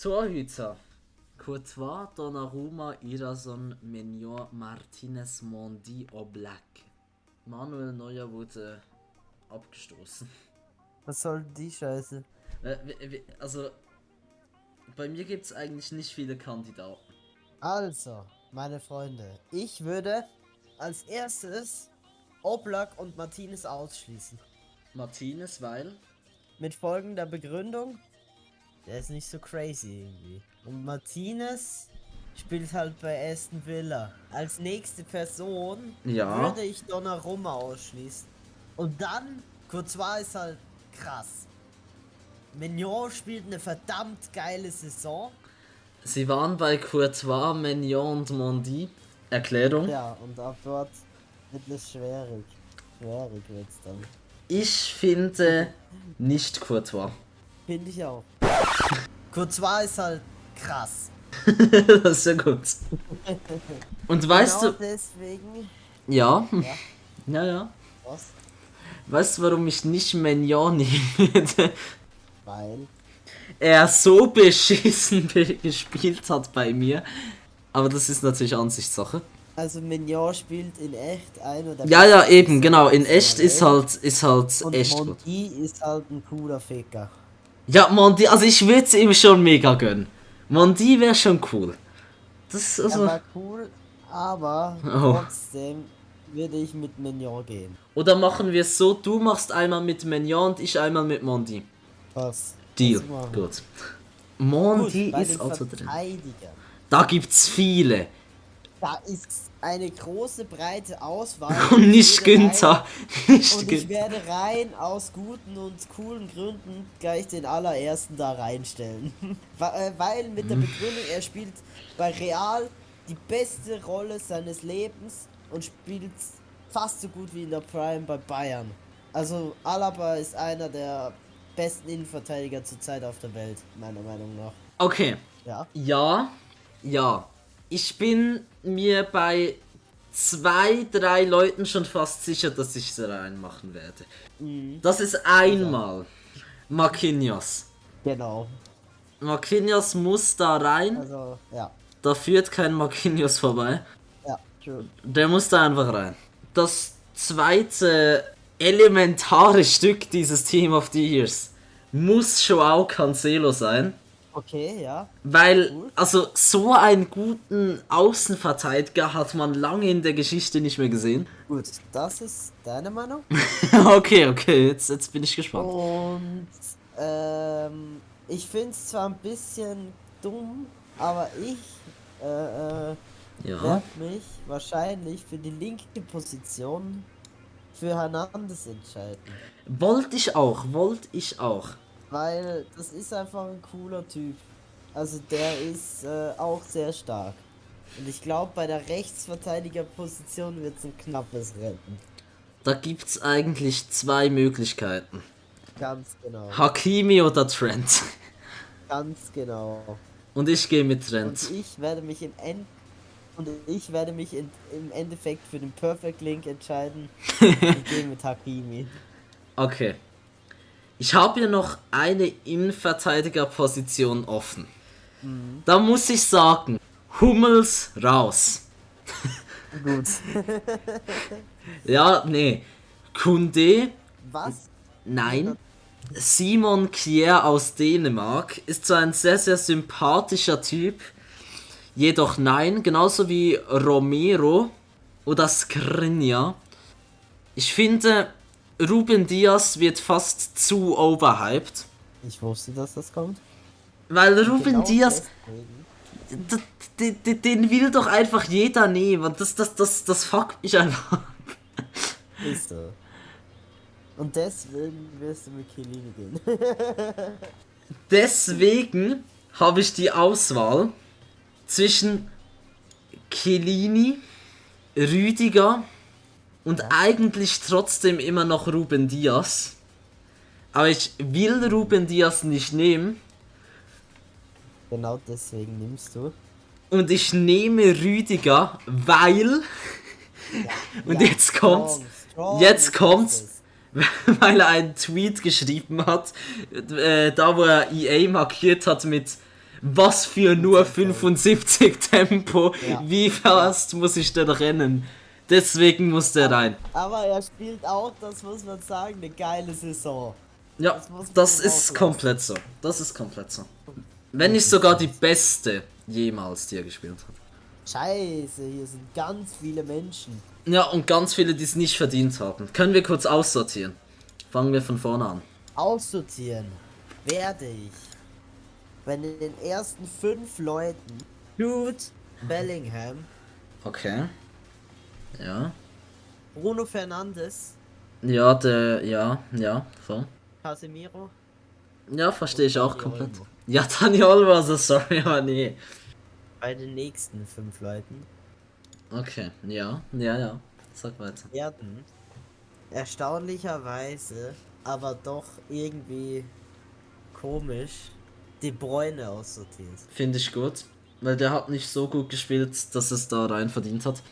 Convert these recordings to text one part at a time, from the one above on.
Torhüter. Courtois, Donnarumma, Irason, Mignon, Martinez, Mondi, Oblak. Manuel Neuer wurde abgestoßen. Was soll die Scheiße? Äh, Also, bei mir gibt es eigentlich nicht viele Kandidaten. Also, meine Freunde, ich würde als erstes Oblak und Martinez ausschließen. Martinez, weil Mit folgender Begründung. Der ist nicht so crazy irgendwie. Und Martinez spielt halt bei Aston Villa. Als nächste Person Ja. würde ich Donnarumma ausschließen. Und dann, Courtois ist halt krass. Mignon spielt eine verdammt geile Saison. sie waren bei Courtois, Mignon und Mondi. Erklärung. Ja, und ab dort wird es schwierig. Schwierig wird's dann. Ich finde nicht Courtois. Finde ich auch. Courtois ist halt krass. das ist ja gut. Und weißt genau du, deswegen. ja, Ja, ja, ja. was? Weißt du, warum ich nicht Mignon würde? Weil. Er so beschissen be- gespielt hat bei mir. Aber das ist natürlich Ansichtssache. Also Mignon spielt in echt einer der Ja, ja, eben, genau. In echt ist halt, ist halt Und echt gut. Mondi ist halt ein cooler Ficker. Ja, Mondi, also ich würde es ihm schon mega gönnen. Mondi wäre schon cool. Das ist Er also. war cool, aber Oh. trotzdem würde ich mit Mignon gehen. Oder machen wir es so, du machst einmal mit Mignon und ich einmal mit Mondi. Was? Deal. Gut. Gut, Mondi bei ist also drin. Da gibt's viele. Da ist eine große breite Auswahl. Und Ich nicht Günther. Rein, Nicht und ich Günther. werde rein aus guten und coolen Gründen gleich den allerersten da reinstellen. Äh, Weil mit der Begründung, er spielt bei Real die beste Rolle seines Lebens und spielt fast so gut wie in der Prime bei Bayern. Also Alaba ist einer der besten Innenverteidiger zurzeit auf der Welt, meiner Meinung nach. Okay. Ja. Ja. Ja. Ich bin mir bei zwei, drei Leuten schon fast sicher, dass ich sie reinmachen werde. Mhm. Das ist einmal Marquinhos. Genau. Marquinhos muss da rein. Also, ja. Da führt kein Marquinhos vorbei. Ja, true. Der muss da einfach rein. Das zweite elementare Stück dieses Team of the Years muss Joao Cancelo sein. Okay, ja. Weil, also so einen guten Außenverteidiger hat man lange in der Geschichte nicht mehr gesehen. Gut, das ist deine Meinung. okay, okay, jetzt, jetzt bin ich gespannt. Und ähm, ich finde es zwar ein bisschen dumm, aber ich äh, äh, Ja. werde mich wahrscheinlich für die linke Position für Hernandez entscheiden. Wollte ich auch, wollte ich auch. Weil das ist einfach ein cooler Typ. Also der ist äh, auch sehr stark. Und ich glaube, bei der Rechtsverteidigerposition wird es ein knappes Rennen. Da gibt's eigentlich zwei Möglichkeiten. Ganz genau. Hakimi oder Trent. Ganz genau. Und ich gehe mit Und Trent. ich werde mich im End und ich werde mich in, im Endeffekt für den Perfect Link entscheiden. ich gehe mit Hakimi. Okay. Ich habe hier noch eine Innenverteidigerposition offen. Da muss ich sagen, Hummels raus. Gut. Ja, nee. Kunde, Was? nein. Simon Kier aus Dänemark ist zwar ein sehr, sehr sympathischer Typ, jedoch nein, genauso wie Romero oder Skriniar. Ich finde, Ruben Diaz wird fast zu overhyped, Ich wusste, dass das kommt. weil Ruben Genau Diaz deswegen. D- d- d- den will doch einfach jeder nehmen. Das, das, das, das fuckt mich einfach. ab. Ist so. Und deswegen wirst du mit Chiellini gehen. Deswegen habe ich die Auswahl zwischen Chiellini, Rüdiger und eigentlich trotzdem immer noch Ruben Diaz. Aber ich will Ruben Diaz nicht nehmen. genau deswegen nimmst du. Und ich nehme Rüdiger, weil. Und Ja, jetzt kommt's. strong, strong Jetzt kommt's. weil er einen Tweet geschrieben hat, äh, da wo er EA markiert hat mit Was für nur 75 Tempo. Ja. Wie fast muss ich denn rennen? Deswegen muss der rein. Aber er spielt auch, das muss man sagen, eine geile Saison. Ja, Das das ist komplett so. Das ist komplett so. Wenn nicht sogar die beste jemals, die er gespielt hat. Scheiße, hier sind ganz viele Menschen. Ja, und ganz viele, die es nicht verdient haben. Können wir kurz aussortieren? Fangen wir von vorne an. Aussortieren werde ich, wenn in den ersten fünf Leuten Jude Bellingham, Okay. Ja. Bruno Fernandes, Ja, der, ja, ja, voll. Casemiro, Ja, verstehe ich auch komplett. Olmo. Ja, Dani Olmo, also sorry, aber nee. bei den nächsten fünf Leuten Okay, ja, ja, ja. Sag weiter. werden erstaunlicherweise, aber doch irgendwie komisch, De Bruyne aussortiert. Finde ich gut. Weil der hat nicht so gut gespielt, dass es da rein verdient hat.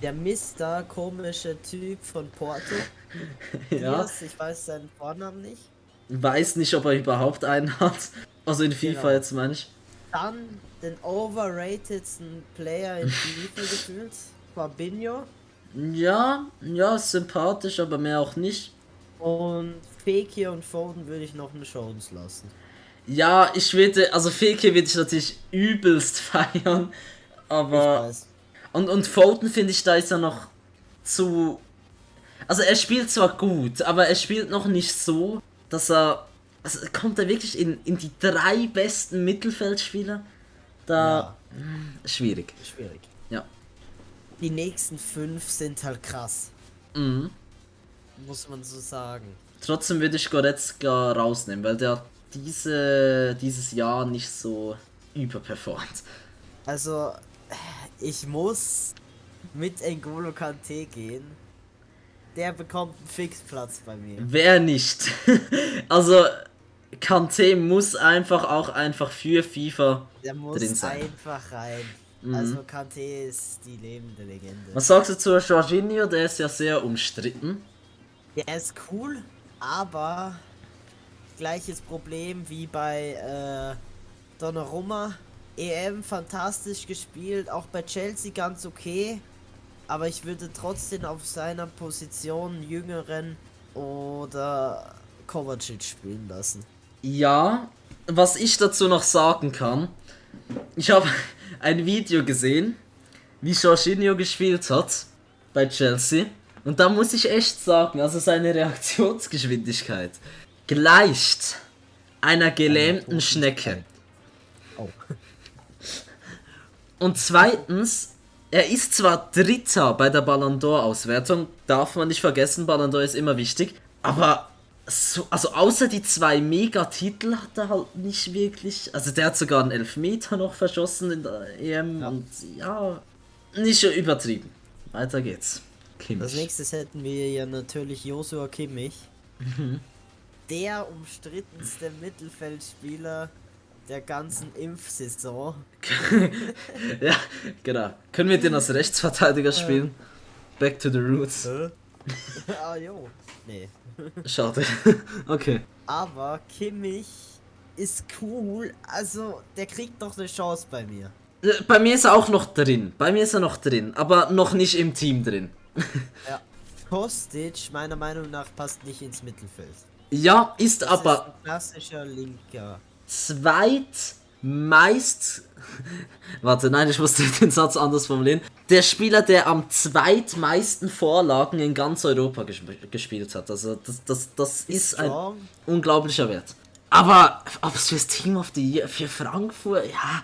Der Mister, komische Typ von Porto. Ja. Ich weiß seinen Vornamen nicht. Weiß nicht, ob er überhaupt einen hat. Also in FIFA Genau. jetzt meine ich. Dann den overratedsten Player in FIFA gefühlt, Fabinho. Ja, ja, sympathisch, aber mehr auch nicht. Und Fekir und Foden würde ich noch eine Chance lassen. Ja, ich würde, also Feke würde ich natürlich übelst feiern, Ich aber weiß. Und und Foden finde ich, da ist er noch zu, also er spielt zwar gut, aber er spielt noch nicht so, dass er, also kommt er wirklich in, in die drei besten Mittelfeldspieler? Da schwierig. Schwierig. Ja. Die nächsten fünf sind halt krass, Mhm. muss man so sagen. Trotzdem würde ich Goretzka rausnehmen, weil der diese, dieses Jahr nicht so überperformt. Also, ich muss mit N'Golo Kante gehen. Der bekommt einen Fixplatz bei mir. Wer nicht? also, Kante muss einfach auch einfach für FIFA Der muss drin sein. einfach rein. Mhm. Also Kante ist die lebende Legende. Was sagst du zu Jorginho? Der ist ja sehr umstritten. Der ist cool, aber gleiches Problem wie bei äh, Donnarumma. EM fantastisch gespielt, auch bei Chelsea ganz okay. Aber ich würde trotzdem auf seiner Position jüngeren oder Kovacic spielen lassen. Ja, was ich dazu noch sagen kann, ich habe ein Video gesehen, wie Jorginho gespielt hat bei Chelsea. Und da muss ich echt sagen, also seine Reaktionsgeschwindigkeit gleicht einer gelähmten Schnecke. Oh. Und zweitens, er ist zwar Dritter bei der Ballon d'Or Auswertung, darf man nicht vergessen, Ballon d'Or ist immer wichtig, aber so, also außer die zwei Megatitel hat er halt nicht wirklich, also der hat sogar einen Elfmeter noch verschossen in der EM und ja, nicht so übertrieben. Weiter geht's. Als Kimmich. nächstes hätten wir ja natürlich Joshua Kimmich. Der umstrittenste Mittelfeldspieler der ganzen Impfsaison. ja, genau. Können wir den als Rechtsverteidiger spielen? Back to the roots. ah, jo. Nee. Schade. okay. Aber Kimmich ist cool. Also, der kriegt doch eine Chance bei mir. Äh, Bei mir ist er auch noch drin. Bei mir ist er noch drin, aber noch nicht im Team drin. Ja. Kostic, meiner Meinung nach, passt nicht ins Mittelfeld. Ja, ist Das aber ist ein klassischer Linker. Zweitmeist. Warte, nein, ich musste den Satz anders formulieren. Der Spieler, der am zweitmeisten Vorlagen in ganz Europa gesp gespielt hat. Also, das, das, das ist ein Strong. unglaublicher Wert. Aber ob es fürs Team of the Year, für Frankfurt, ja,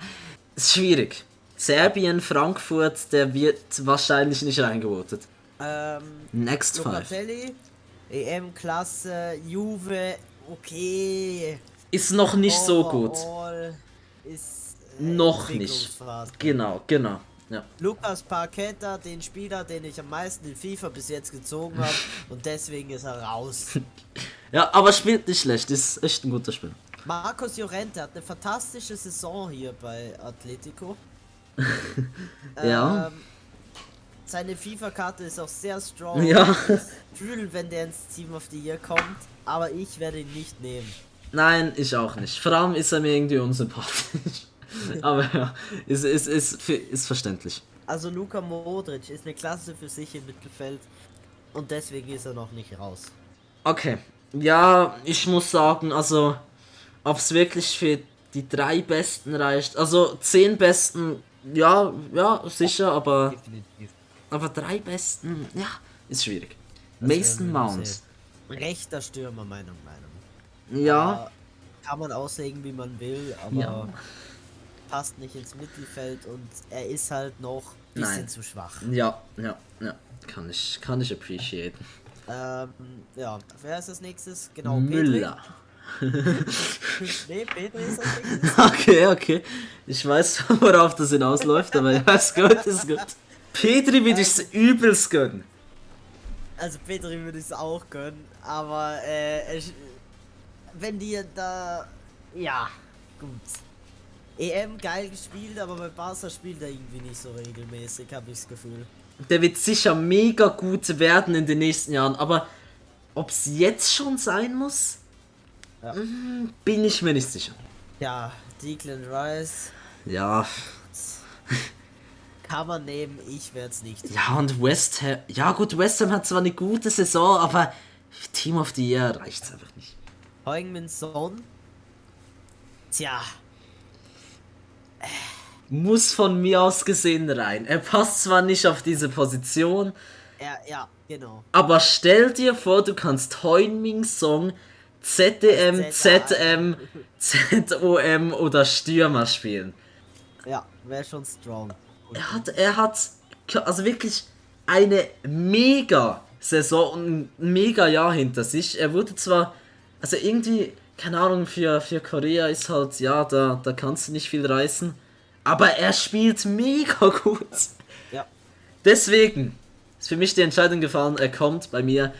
ist schwierig. Serbien, Frankfurt, der wird wahrscheinlich nicht reingevotet. Ähm, Next five. Locatelli, EM-Klasse, Juve, okay. Ist noch nicht so gut. Overall Ist äh, Noch nicht. Genau, genau. Ja. Lukas Parketta, den Spieler, den ich am meisten in FIFA bis jetzt gezogen habe und deswegen ist er raus. ja, aber spielt nicht schlecht, ist echt ein guter Spieler. Marcos Llorente hat eine fantastische Saison hier bei Atletico. Ja. Ähm, seine FIFA-Karte ist auch sehr strong. Ja. Ich fühle, wenn der ins Team of the Year kommt, aber ich werde ihn nicht nehmen. Nein, ich auch nicht. Vor allem ist er mir irgendwie unsympathisch. Aber ja, ist, ist, ist, ist verständlich. Also Luka Modric ist eine Klasse für sich im Mittelfeld und deswegen ist er noch nicht raus. Okay. Ja, ich muss sagen, also ob es wirklich für die drei Besten reicht. Also zehn Besten, ja, ja, sicher, aber Definitiv. aber drei Besten, ja, ist schwierig. Das Mason Mount. Rechter Stürmer, Meinung, Meinung. Ja, Kann man auslegen, wie man will, aber Ja. passt nicht ins Mittelfeld und er ist halt noch ein bisschen Nein. zu schwach. ja, ja, ja, kann ich, kann ich appreciaten. Ähm, ja, wer ist als nächstes? Genau, Müller. Nee, Petri ist als nächstes. Okay, okay. Ich weiß, worauf das hinausläuft, aber ja, ist gut, ist gut. Petri würde ich's übelst gönnen. Also Petri würde ich es auch gönnen, aber äh, ich, wenn die da... Ja, gut. EM geil gespielt, aber bei Barca spielt er irgendwie nicht so regelmäßig, habe ich das Gefühl. Der wird sicher mega gut werden in den nächsten Jahren, aber ob es jetzt schon sein muss, Ja. mm, bin ich mir nicht sicher. Ja, Declan Rice Ja, kann man nehmen, ich werde es nicht. ja und West Ham, ja gut, West Ham hat zwar eine gute Saison, aber Team of the Year reicht's einfach nicht. Heung-Min Son. Tja, Muss von mir aus gesehen rein. Er passt zwar nicht auf diese Position, ja, ja, genau. Aber stell dir vor, du kannst Heunming Song ZDM, ZM, ZOM oder Stürmer spielen. Ja, wäre schon strong. Er hat, er hat also wirklich eine mega Saison und ein mega Jahr hinter sich. Er wurde zwar, also irgendwie, keine Ahnung, für, für Korea ist halt, ja, da, da kannst du nicht viel reißen. Aber er spielt mega gut. Ja, Deswegen ist für mich die Entscheidung gefallen, er kommt bei mir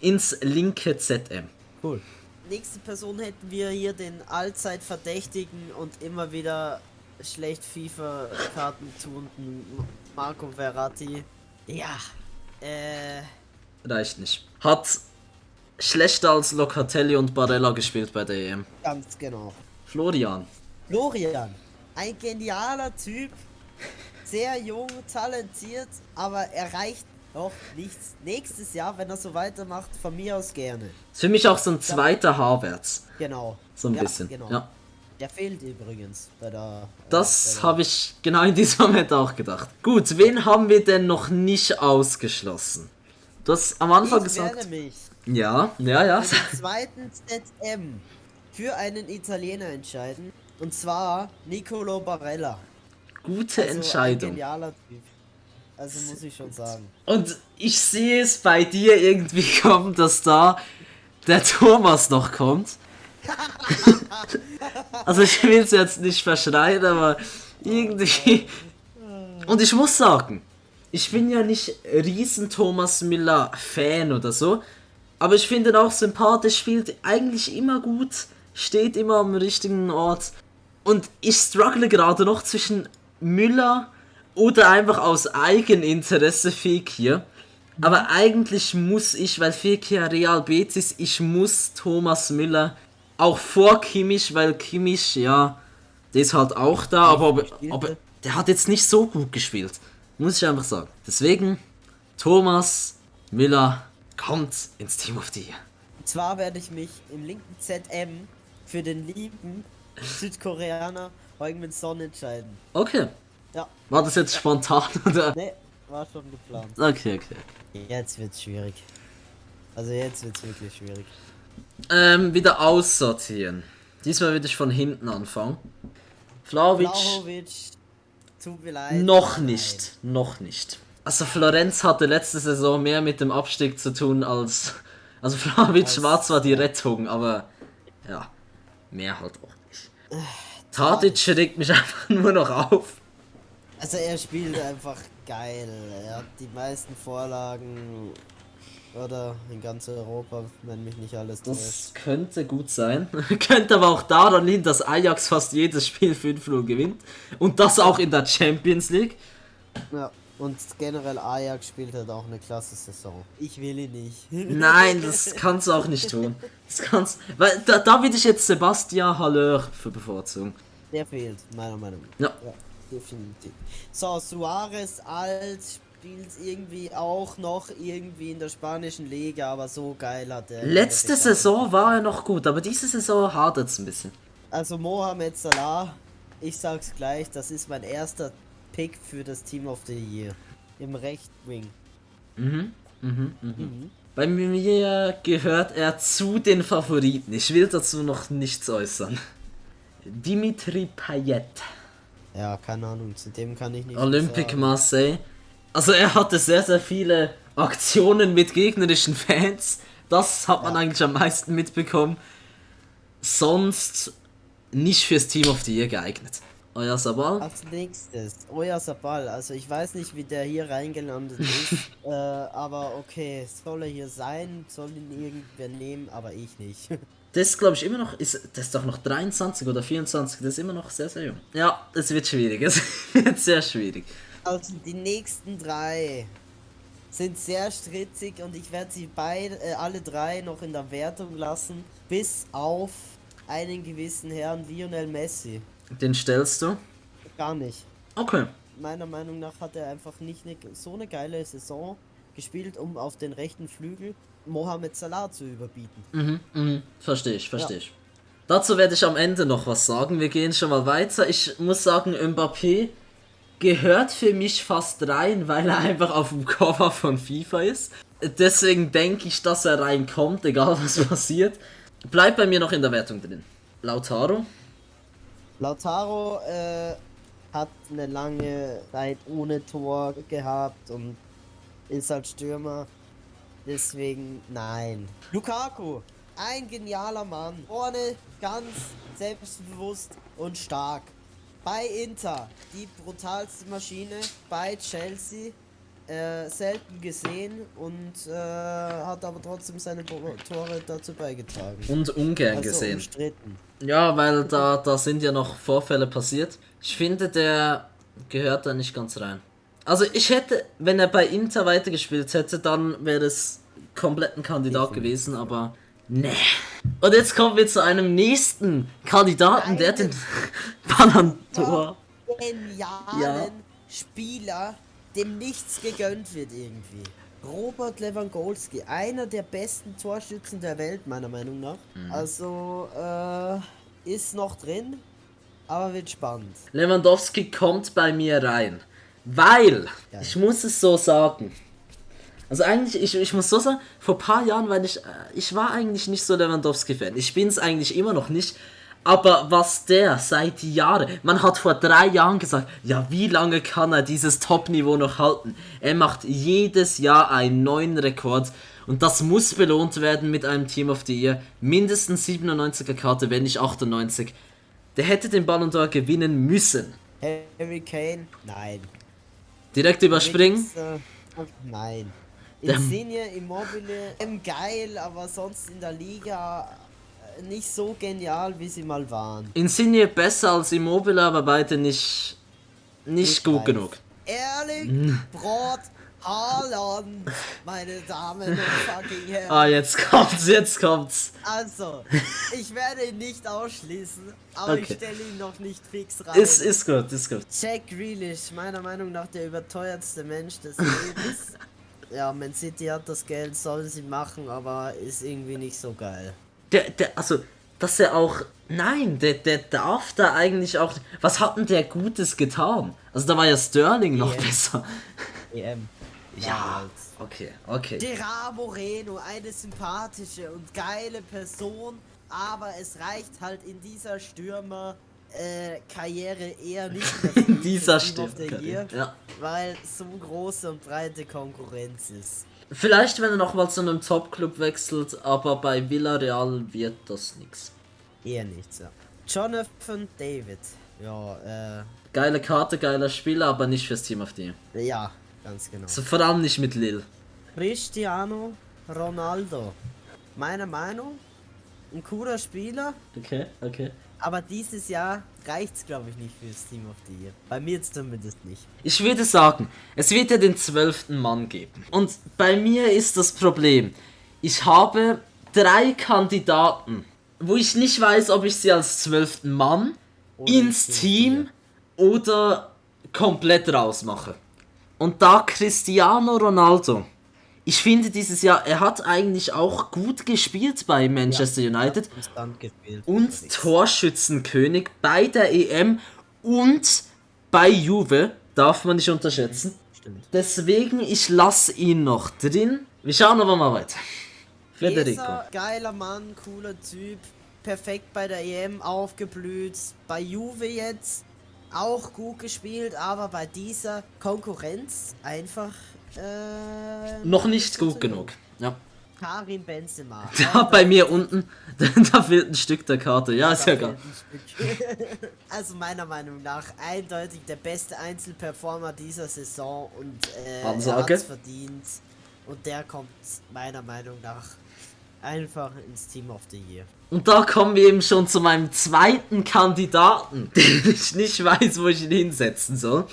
ins linke ZM. cool. Nächste Person hätten wir hier den allzeit verdächtigen und immer wieder schlecht FIFA-Karten tuenden Marco Verratti. Ja, äh, Reicht nicht. Hat schlechter als Locatelli und Barella gespielt bei der EM. ganz genau. Florian. Florian, ein genialer Typ, sehr jung, talentiert, aber erreicht noch nichts. Nächstes Jahr, wenn er so weitermacht, von mir aus gerne. Ist für mich auch so ein zweiter Havertz. Genau. So ein Ja, bisschen. Genau. Ja. Der fehlt übrigens bei der. Das bei der- habe ich genau in diesem Moment auch gedacht. Gut, wen haben wir denn noch nicht ausgeschlossen? Du hast am Anfang Ich gesagt. mich Ja, ja, ja. für den zweiten ZM für einen Italiener entscheiden. Und zwar Nicolo Barella. Gute Also Entscheidung. genialer Typ. Also muss ich schon sagen. Und ich sehe es bei dir irgendwie kommen, dass da der Thomas noch kommt. also ich will es jetzt nicht verschreien, aber irgendwie. Und ich muss sagen, ich bin ja nicht riesen Thomas Müller Fan oder so, aber ich finde ihn auch sympathisch, spielt eigentlich immer gut, steht immer am richtigen Ort. Und ich struggle gerade noch zwischen Müller oder einfach aus Eigeninteresse Fekir. Aber eigentlich muss ich, weil Fekir Real Betis, ich muss Thomas Müller auch vor Kimmich, weil Kimmich, ja, der ist halt auch da, aber, aber, aber der hat jetzt nicht so gut gespielt. Muss ich einfach sagen. Deswegen, Thomas Müller kommt ins Team of the Year. Und zwar werde ich mich im linken ZM für den lieben Südkoreaner Heung-Min Son entscheiden. Okay. Ja, War das jetzt spontan oder? ne, war schon geplant. Okay, okay. Jetzt wird's schwierig. Also jetzt wird's wirklich schwierig. Ähm, wieder aussortieren. Diesmal würde ich von hinten anfangen. Vlaovic. Vlahovic, tut mir leid. Noch nicht, noch nicht. Also Florenz hatte letzte Saison mehr mit dem Abstieg zu tun als. Also Vlaovic Als- war zwar die Rettung, aber ja, mehr halt auch nicht. Tadic regt mich einfach nur noch auf. Also er spielt einfach geil. Er hat die meisten Vorlagen oder in ganz Europa, wenn mich nicht alles täuscht. Das könnte gut sein. könnte aber auch daran liegen, dass Ajax fast jedes Spiel 5-0 gewinnt. Und das auch in der Champions League. Ja. Und generell Ajax spielt halt auch eine klasse Saison. Ich will ihn nicht. Nein, das kannst du auch nicht tun. Das kannst, weil da, da würde ich jetzt Sebastian Haller für bevorzugen. Der fehlt, meiner Meinung nach. Ja. ja definitiv. So, Suarez alt, spielt irgendwie auch noch irgendwie in der spanischen Liga, aber so geil hat er. Letzte Saison war er noch gut, aber diese Saison hadert es ein bisschen. Also Mohamed Salah, ich sag's gleich, das ist mein erster Pick für das Team of the Year. Im Rechtwing. Mhm, mhm, mhm. mhm. Bei mir gehört er zu den Favoriten. Ich will dazu noch nichts äußern. Dimitri Payet. Ja, keine Ahnung, zu dem kann ich nicht. Olympique Marseille. Also er hatte sehr, sehr viele Aktionen mit gegnerischen Fans. Das hat man ja. eigentlich am meisten mitbekommen. Sonst nicht fürs Team of the Year geeignet. Euer Sabal? Als nächstes, Euer Sabal. Also ich weiß nicht, wie der hier reingelandet ist, äh, aber okay, soll er hier sein, soll ihn irgendwer nehmen, aber ich nicht. Das glaube ich immer noch, ist, das ist doch noch 23 oder 24, das ist immer noch sehr, sehr jung. Ja, es wird schwierig, es wird sehr schwierig. Also die nächsten drei sind sehr strittig und ich werde sie beide, äh, alle drei noch in der Wertung lassen, bis auf einen gewissen Herrn Lionel Messi. Den stellst du? Gar nicht. Okay. Meiner Meinung nach hat er einfach nicht eine, so eine geile Saison gespielt, um auf den rechten Flügel Mohamed Salah zu überbieten. Mhm, mhm. Verstehe ich, verstehe ja. ich. Dazu werde ich am Ende noch was sagen. Wir gehen schon mal weiter. Ich muss sagen, Mbappé gehört für mich fast rein, weil er einfach auf dem Cover von FIFA ist. Deswegen denke ich, dass er reinkommt, egal was passiert. Bleibt bei mir noch in der Wertung drin. Lautaro. Lautaro äh, hat eine lange Zeit ohne Tor gehabt und ist halt Stürmer. Deswegen nein. Lukaku, ein genialer Mann. Vorne ganz selbstbewusst und stark. Bei Inter die brutalste Maschine, bei Chelsea äh, selten gesehen und äh, hat aber trotzdem seine Tore dazu beigetragen. Und ungern also gesehen. Umstritten. Ja, weil da, da sind ja noch Vorfälle passiert. Ich finde, der gehört da nicht ganz rein. Also ich hätte, wenn er bei Inter weitergespielt hätte, dann wäre es komplett ein Kandidat gewesen, aber nee. Und jetzt kommen wir zu einem nächsten Kandidaten, Nein, der den Ballon d'Or. Genialen ja. Spieler, dem nichts gegönnt wird irgendwie. Robert Lewandowski, einer der besten Torschützen der Welt, meiner Meinung nach. Mhm. Also, äh, ist noch drin, aber wird spannend. Lewandowski kommt bei mir rein, weil, ja. ich muss es so sagen, also eigentlich, ich, ich muss so sagen, vor ein paar Jahren war ich, äh, ich war eigentlich nicht so Lewandowski-Fan. Ich bin es eigentlich immer noch nicht. Aber was der seit Jahren, man hat vor drei Jahren gesagt, ja, wie lange kann er dieses Top-Niveau noch halten? Er macht jedes Jahr einen neuen Rekord und das muss belohnt werden mit einem Team of the Year. Mindestens 97er Karte, wenn nicht 98. Der hätte den Ballon d'Or gewinnen müssen. Harry Kane? Nein. Direkt überspringen? Nein. Insigne, Immobile, geil, aber sonst in der Liga nicht so genial, wie sie mal waren. Insigne besser als Immobile, aber beide nicht, nicht, gut weiß. genug. Ehrlich, hm. Brot, Haaland, meine Damen und fucking Herren. Ah, jetzt kommt's, jetzt kommt's. Also, ich werde ihn nicht ausschließen, aber okay. ich stelle ihn noch nicht fix rein. Ist, ist gut, ist gut. Jack Grealish, meiner Meinung nach der überteuertste Mensch des Lebens ja, Man City hat das Geld, sollen sie machen, aber ist irgendwie nicht so geil. Der, der, also, dass er auch. Nein, der, der darf da eigentlich auch. Was hat denn der Gutes getan? Also, da war ja Sterling EM. noch besser. EM. Ja, okay, okay. Gerard Moreno, eine sympathische und geile Person, aber es reicht halt in dieser Stürmer äh, Karriere eher nicht in dieser Stürmer, ja. weil so große und breite Konkurrenz ist. Vielleicht, wenn er nochmal zu einem Top-Club wechselt, aber bei Villarreal wird das nichts. Eher nichts, ja. Jonathan David. Ja, äh. Geile Karte, geiler Spieler, aber nicht fürs Team of the Ja, ganz genau. Also vor allem nicht mit Lil. Cristiano Ronaldo. Meiner Meinung, ein cooler Spieler. Okay, okay. Aber dieses Jahr reicht's, glaube ich, nicht fürs Team of the Year. Bei mir zumindest nicht. Ich würde sagen, es wird ja den zwölften Mann geben. Und bei mir ist das Problem, ich habe drei Kandidaten, wo ich nicht weiß, ob ich sie als zwölften Mann Oder ins ins Team oder komplett rausmache. Und da Cristiano Ronaldo, ich finde dieses Jahr, er hat eigentlich auch gut gespielt bei Manchester United Konstant gespielt. und Torschützenkönig bei der EM und bei Juve, darf man nicht unterschätzen. Stimmt. Deswegen, ich lasse ihn noch drin. Wir schauen aber mal weiter. Federico. Geiler Mann, cooler Typ, perfekt bei der EM aufgeblüht, bei Juve jetzt auch gut gespielt, aber bei dieser Konkurrenz einfach äh, Noch nicht gut genug. Ja. Karim Benzema. Da bei mir unten, da fehlt ein Stück der Karte. Ja, ist ja Stück. also meiner Meinung nach eindeutig der beste Einzelperformer dieser Saison und äh, er verdient. Und der kommt meiner Meinung nach einfach ins Team of the Year. Und da kommen wir eben schon zu meinem zweiten Kandidaten, den ich nicht weiß, wo ich ihn hinsetzen soll.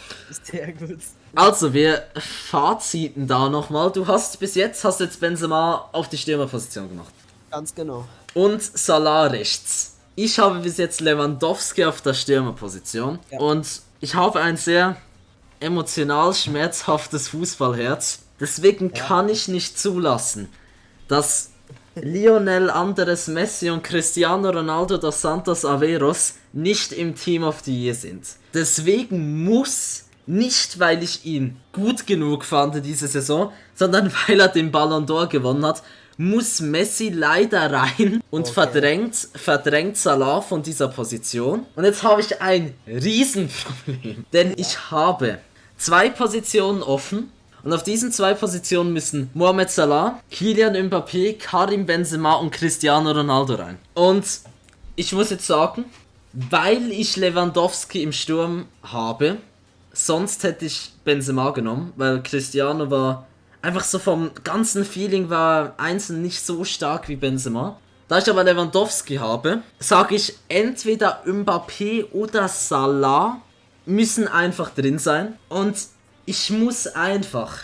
Sehr gut. Also, wir faziten da nochmal. Du hast bis jetzt, hast jetzt Benzema auf die Stürmerposition gemacht. Ganz genau. Und Salah rechts. Ich habe bis jetzt Lewandowski auf der Stürmerposition. Ja. Und ich habe ein sehr emotional schmerzhaftes Fußballherz. Deswegen kann ich nicht zulassen, dass Lionel Andres Messi und Cristiano Ronaldo dos Santos Averos nicht im Team of the Year sind. Deswegen muss, nicht weil ich ihn gut genug fand diese Saison, sondern weil er den Ballon d'Or gewonnen hat, muss Messi leider rein und Okay. verdrängt, verdrängt Salah von dieser Position. Und jetzt habe ich ein Riesenproblem, denn ich habe zwei Positionen offen und auf diesen zwei Positionen müssen Mohamed Salah, Kylian Mbappé, Karim Benzema und Cristiano Ronaldo rein. Und ich muss jetzt sagen, weil ich Lewandowski im Sturm habe, sonst hätte ich Benzema genommen, weil Cristiano war einfach so vom ganzen Feeling war einzeln nicht so stark wie Benzema. Da ich aber Lewandowski habe, sage ich entweder Mbappé oder Salah müssen einfach drin sein und ich muss einfach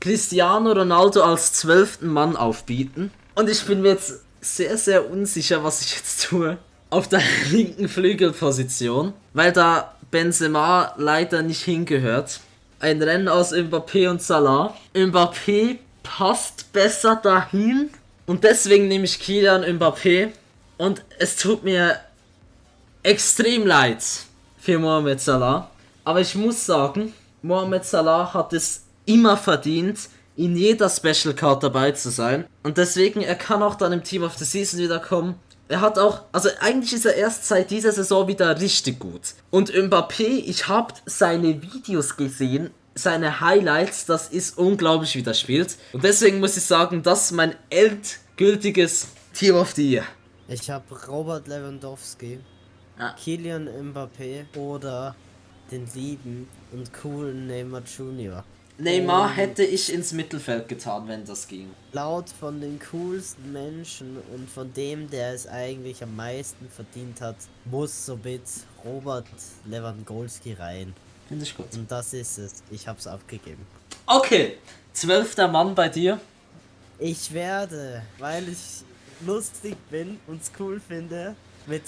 Cristiano Ronaldo als zwölften Mann aufbieten. Und ich bin mir jetzt sehr, sehr unsicher, was ich jetzt tue. Auf der linken Flügelposition, weil da Benzema leider nicht hingehört. Ein Rennen aus Mbappé und Salah. Mbappé passt besser dahin. Und deswegen nehme ich Kylian Mbappé. Und es tut mir extrem leid für Mohamed Salah. Aber ich muss sagen, Mohamed Salah hat es immer verdient, in jeder Special Card dabei zu sein. Und deswegen, er kann auch dann im Team of the Season wiederkommen. Er hat auch, also eigentlich ist er erst seit dieser Saison wieder richtig gut. Und Mbappé, ich habe seine Videos gesehen, seine Highlights, das ist unglaublich, wie das spielt. Und deswegen muss ich sagen, das ist mein endgültiges Team of the Year. Ich habe Robert Lewandowski, Ja. Kylian Mbappé oder den lieben und coolen Neymar Junior. Neymar hätte ich ins Mittelfeld getan, wenn das ging. Laut von den coolsten Menschen und von dem, der es eigentlich am meisten verdient hat, muss somit Robert Lewandowski rein. Finde ich gut. Und das ist es. Ich hab's abgegeben. Okay, zwölfter Mann bei dir. Ich werde, weil ich lustig bin und cool finde, mit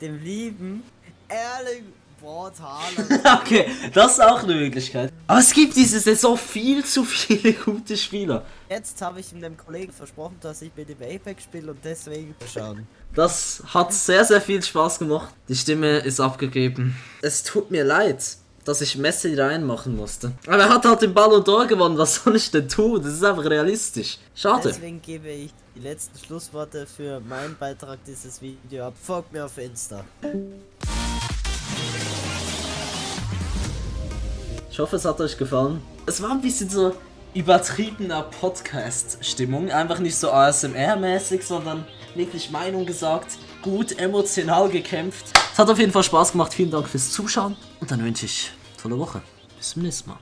dem lieben Erling. Okay, das ist auch eine Möglichkeit. Aber es gibt diese Saison viel zu viele gute Spieler. Jetzt habe ich einem Kollegen versprochen, dass ich mit dem Apex spiele und deswegen schauen. Das hat sehr, sehr viel Spaß gemacht. Die Stimme ist abgegeben. Es tut mir leid, dass ich Messi reinmachen musste. Aber er hat halt den Ballon d'Or gewonnen. Was soll ich denn tun? Das ist einfach realistisch. Schade. Deswegen gebe ich die letzten Schlussworte für meinen Beitrag dieses Video ab. Folgt mir auf Insta. Ich hoffe, es hat euch gefallen. Es war ein bisschen so übertriebener Podcast-Stimmung. Einfach nicht so ASMR-mäßig, sondern wirklich Meinung gesagt. Gut, emotional gekämpft. Es hat auf jeden Fall Spaß gemacht. Vielen Dank fürs Zuschauen. Und dann wünsche ich tolle Woche. Bis zum nächsten Mal.